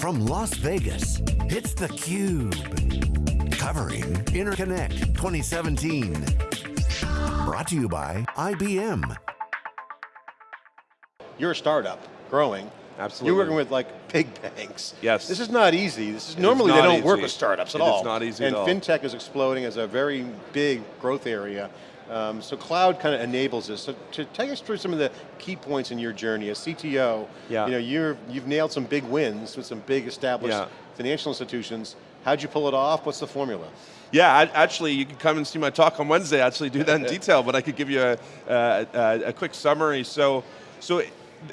From Las Vegas, it's theCUBE. Covering Interconnect 2017. Brought to you by IBM. You're a startup, growing. Absolutely. You're working with like big banks. Yes. This is not easy. This is It normally is they don't work with startups at It all. not easy And at all. fintech is exploding as a very big growth area. Um, so cloud kind of enables this. So to take us through some of the key points in your journey as CTO, Yeah. you know, you're, you've nailed some big wins with some big established Yeah. financial institutions. How'd you pull it off? What's the formula? Yeah, I, actually, you can come and see my talk on Wednesday. I actually do that in detail, but I could give you a, a, a, a quick summary. So, so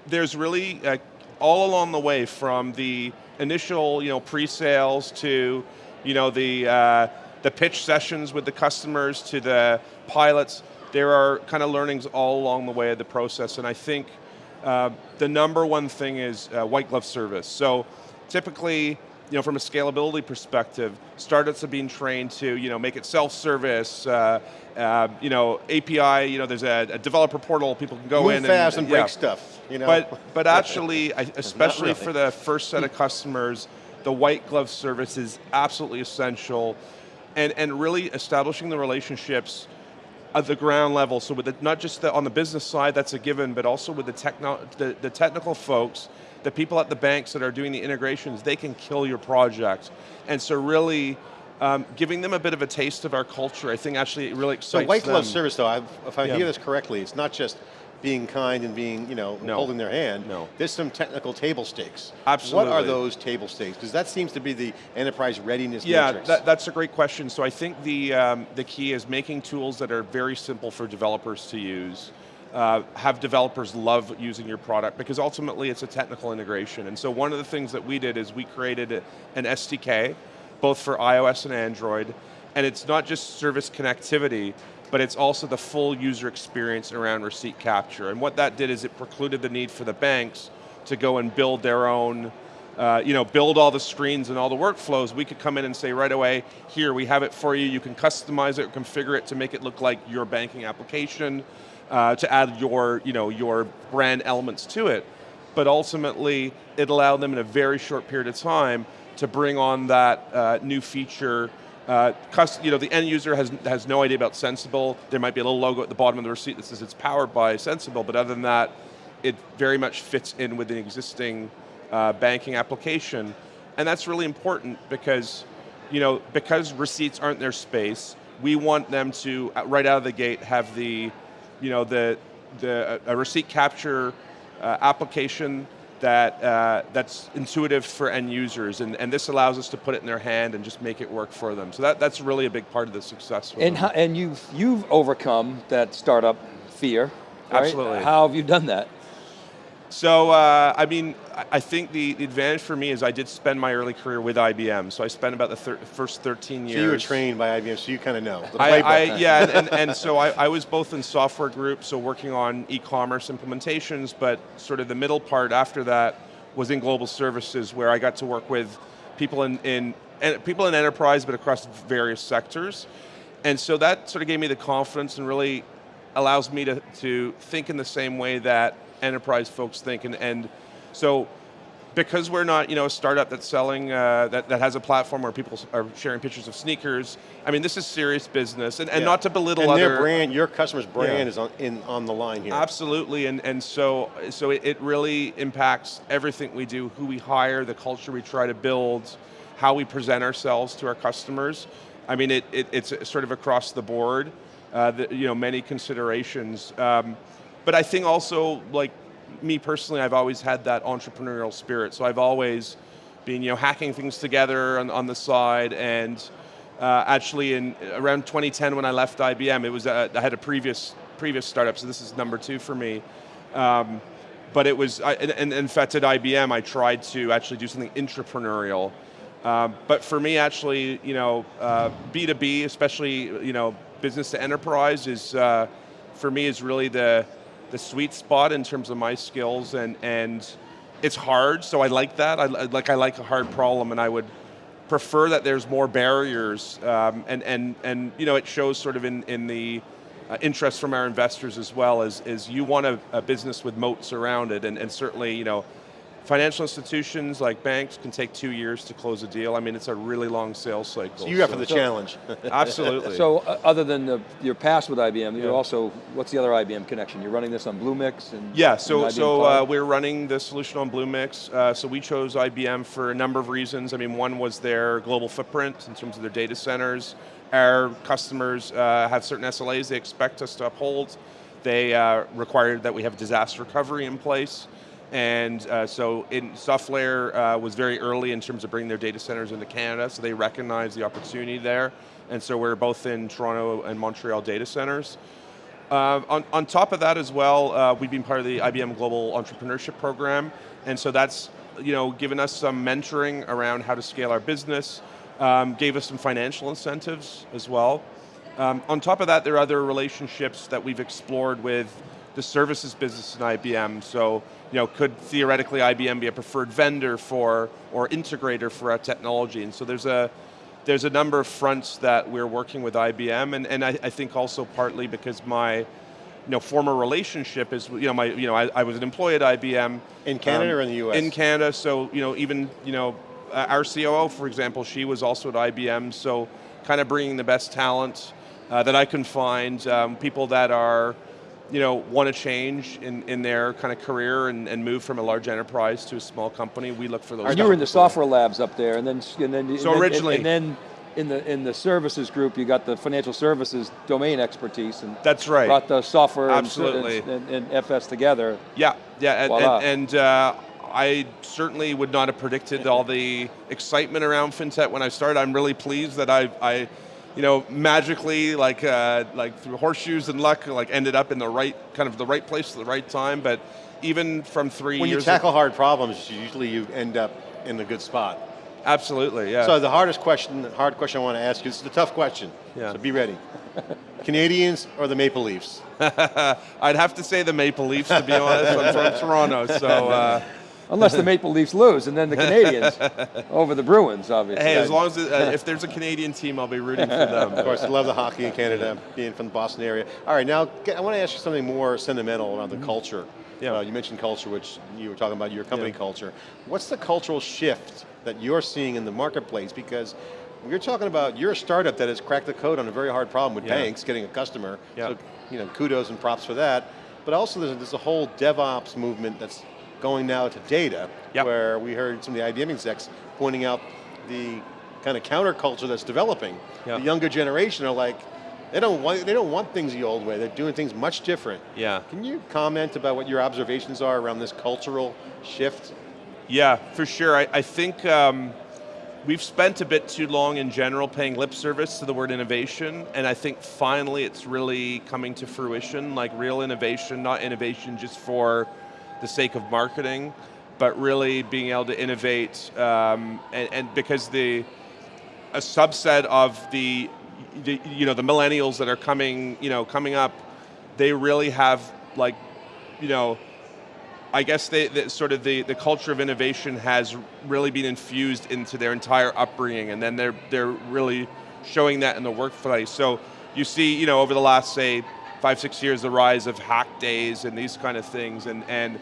there's really uh, all along the way from the initial, you know, pre-sales to, you know, the uh, the pitch sessions with the customers to the pilots. There are kind of learnings all along the way of the process, and I think uh, the number one thing is uh, white glove service. So typically, you know, from a scalability perspective, startups are being trained to, you know, make it self-service, uh, uh, you know, API, you know, there's a, a developer portal, people can go Move in fast and, yeah. break stuff. You know? But, but actually, especially really. for the first set of customers, the white glove service is absolutely essential and, and really establishing the relationships at the ground level, so with the, not just the, on the business side, that's a given, but also with the, techno, the, the technical folks, the people at the banks that are doing the integrations, they can kill your project. And so really, um, giving them a bit of a taste of our culture, I think actually it really So excites white glove them. service though, I've, if I Yeah. hear this correctly, it's not just being kind and being, you know, No. holding their hand. No. There's some technical table stakes. Absolutely. What are those table stakes? Because that seems to be the enterprise readiness Yeah, matrix. that, that's a great question. So I think the, um, the key is making tools that are very simple for developers to use. Uh, have developers love using your product because ultimately it's a technical integration. And so one of the things that we did is we created an SDK, both for iOS and Android, and it's not just service connectivity, but it's also the full user experience around receipt capture. And what that did is it precluded the need for the banks to go and build their own uh, you know, build all the screens and all the workflows, we could come in and say right away, here, we have it for you, you can customize it, or configure it to make it look like your banking application, uh, to add your, you know, your brand elements to it. But ultimately, it allowed them in a very short period of time to bring on that uh, new feature uh, you know, the end user has, has no idea about Sensibill. There might be a little logo at the bottom of the receipt that says it's powered by Sensibill, but other than that, it very much fits in with an existing uh, banking application. And that's really important because, you know, because receipts aren't their space, we want them to, uh, right out of the gate, have the, you know, the, the a receipt capture uh, application that uh, that's intuitive for end users, and, and this allows us to put it in their hand and just make it work for them. So that, that's really a big part of the success. And, how, and you've, you've overcome that startup fear, right? Absolutely. How have you done that? So, uh, I mean, I- think the, the advantage for me is I did spend my early career with IBM, so I spent about the thir first 13 years. so you were trained by IBM, so you kind of know. The I. I, yeah, and, and, and so I, I was both in software groups, so working on e-commerce implementations, but sort of the middle part after that was in global services, where I got to work with people in, in and people in enterprise, but across various sectors. And so that sort of gave me the confidence and really allows me to, to think in the same way that enterprise folks think. And, and so because we're not, you know, a startup that's selling, uh, that, that has a platform where people are sharing pictures of sneakers, I mean, this is serious business, and, and Yeah. not to belittle and other... their brand, your customer's brand Yeah. is on, in, on the line here. Absolutely, and, and so, so it, it really impacts everything we do, who we hire, the culture we try to build, how we present ourselves to our customers. I mean, it, it, it's sort of across the board, uh, the, you know, many considerations. Um, but I think also, like me personally, I've always had that entrepreneurial spirit, so I've always been, you know, hacking things together on, on the side, and uh, actually in around 2010 when I left IBM, it was, uh, I had a previous, previous startup, so this is number two for me. Um, but it was, I, and, in fact at IBM I tried to actually do something entrepreneurial. Um, but for me actually, you know, uh, B2B, especially, you know, business to enterprise is, uh, for me is really the, the sweet spot in terms of my skills and, and it's hard, so I like that. I, like, I like a hard problem and I would prefer that there's more barriers um, and, and, and you know, it shows sort of in, in the uh, interest from our investors as well as, is you want a, a business with moats around it and, and certainly, you know, Financial institutions like banks can take two years to close a deal. I mean, it's a really long sales cycle. So you're up for the So- challenge. Absolutely. So uh, other than the, your past with IBM, you're also, what's the other IBM connection? You're running this on Bluemix and Yeah, so and so uh, we're running the solution on Bluemix. Uh, so we chose IBM for a number of reasons. I mean, one was their global footprint in terms of their data centers. Our customers uh, have certain SLAs they expect us to uphold. They uh, require that we have disaster recovery in place. And uh, so in SoftLayer uh, was very early in terms of bringing their data centers into Canada, so they recognized the opportunity there. And so we're both in Toronto and Montreal data centers. Uh, on, on top of that as well, uh, we've been part of the IBM Global Entrepreneurship Program, and so that's you know given us some mentoring around how to scale our business, um, gave us some financial incentives as well. Um, on top of that, there are other relationships that we've explored with the services business in IBM. So, you know, could theoretically IBM be a preferred vendor for or integrator for our technology? And so there's a there's a number of fronts that we're working with IBM, and, and I, I think also partly because my you know, former relationship is, you know, my, you know, I, I was an employee at IBM. In Canada or in the US? In Canada, so, you know, even, you know, our COO, for example, she was also at IBM, so kind of bringing the best talent uh, that I can find, um, people that are, you know, want to change in, in their kind of career and, and move from a large enterprise to a small company. We look for those. And you were in the software labs up there, and then and then So and then- originally- and, then in the in the services group, you got the financial services domain expertise, and That's right. brought the software and- Absolutely. and, and, FS together. Yeah, yeah, and, Voila. and, and uh, I certainly would not have predicted all the excitement around fintech when I started. I'm really pleased that I, I you know, magically, like, uh, like through horseshoes and luck, like ended up in the right kind of the right place at the right time. But even from three when you tackle hard problems, usually you end up in a good spot. absolutely, yeah. So the hardest question, the hard question I want to ask you, this is a tough question, Yeah. so be ready. Canadiens or the Maple Leafs? I'd have to say the Maple Leafs to be honest. I'm from Toronto, so. Uh, Unless the Maple Leafs lose, and then the Canadiens over the Bruins, obviously. hey, as long as it, uh, if there's a Canadian team, I'll be rooting for them. Of course, I love the hockey in Canada, being from the Boston area. All right, now I want to ask you something more sentimental around the culture. Mm-hmm. Yeah. Uh, you mentioned culture, which you were talking about your company Yeah. culture. What's the cultural shift that you're seeing in the marketplace? Because you're talking about, you're a startup that has cracked the code on a very hard problem with Yeah. banks getting a customer. Yeah. So, you know, kudos and props for that. But also there's, there's a whole DevOps movement that's going now to data, Yep. where we heard some of the IBM execs pointing out the kind of counterculture that's developing. Yeah. The younger generation are like, they don't want they don't want things the old way. They're doing things much different. Yeah. Can you comment about what your observations are around this cultural shift? Yeah, for sure. I, I think um, we've spent a bit too long in general paying lip service to the word innovation, and I think finally it's really coming to fruition, like real innovation, not innovation just for the sake of marketing, but really being able to innovate, um, and, and because the a subset of the, the you know the millennials that are coming you know coming up, they really have like you know I guess they, the, sort of the, the culture of innovation has really been infused into their entire upbringing, and then they're they're really showing that in the workplace. So you see, you know, over the last say five six years, the rise of hack days and these kind of things, and and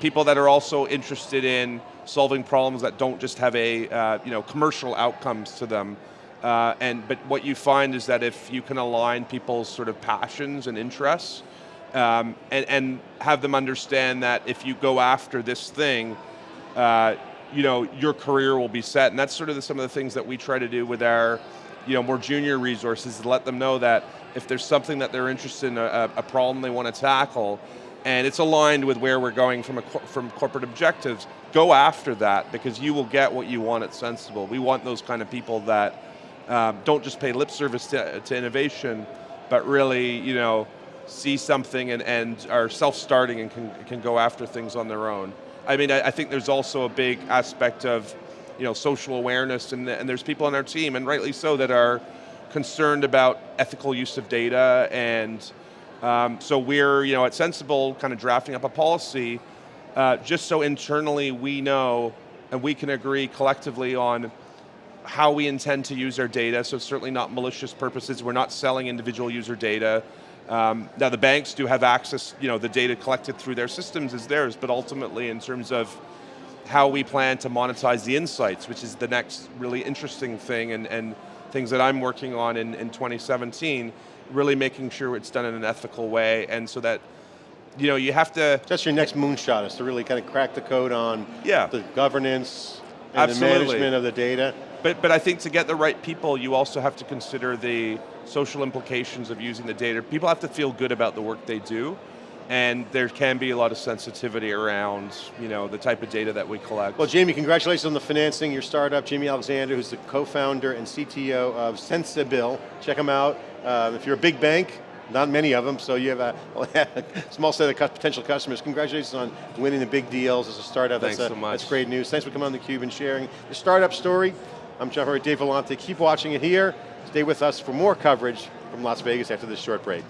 people that are also interested in solving problems that don't just have a uh, you know commercial outcomes to them. Uh, and but what you find is that if you can align people's sort of passions and interests, um, and, and have them understand that if you go after this thing, uh, you know, your career will be set. And that's sort of the, some of the things that we try to do with our, you know, more junior resources to let them know that if there's something that they're interested in, a, a problem they want to tackle, and it's aligned with where we're going from, from corporate objectives, go after that because you will get what you want at Sensibill. We want those kind of people that um, don't just pay lip service to, to innovation, but really, you know, see something and, and are self-starting and can, can go after things on their own. I mean, I, I think there's also a big aspect of, you know, social awareness, and, and there's people on our team, and rightly so, that are concerned about ethical use of data, and um, so we're, you know, at Sensibill, kind of drafting up a policy, uh, just so internally we know, and we can agree collectively on how we intend to use our data, so certainly not malicious purposes. We're not selling individual user data. Um, now the banks do have access, you know, the data collected through their systems is theirs, but ultimately in terms of how we plan to monetize the insights, which is the next really interesting thing and, and things that I'm working on in, in 2017, really making sure it's done in an ethical way and so that you know, you have to, That's your next moonshot is to really kind of crack the code on Yeah. the governance and Absolutely. the management of the data. but, but I think to get the right people, you also have to consider the social implications of using the data. People have to feel good about the work they do, and there can be a lot of sensitivity around, you know, the type of data that we collect. Well, Jamie, congratulations on the financing. Your startup, Jamie Alexander, who's the co-founder and CTO of Sensibill. Check them out. Uh, if you're a big bank, not many of them, so you have a, small set of potential customers. Congratulations on winning the big deals as a startup. Thanks that's, so much. That's great news. Thanks for coming on theCUBE and sharing the startup story. I'm John Furrier, Dave Vellante. Keep watching it here. Stay with us for more coverage from Las Vegas after this short break.